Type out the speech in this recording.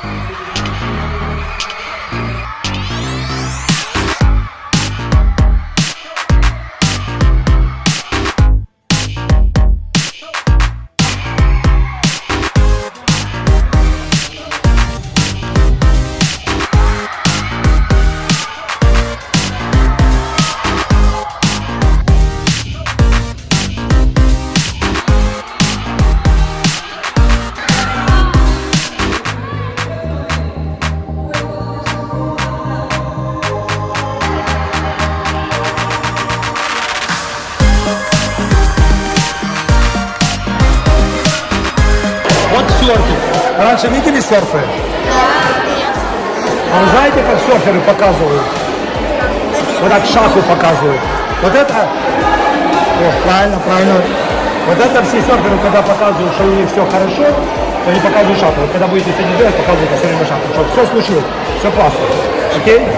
Вот серфинг. Раньше видели серфы? А вы знаете, как серферы показывают? Вот так шаху показывают. Вот это... О, правильно, правильно. Вот это все серферы, когда показывают, что у них все хорошо, то они показывают шаху. Вот когда будете сегодня делать, показывают все время шаху. Все случилось, все классно. Окей?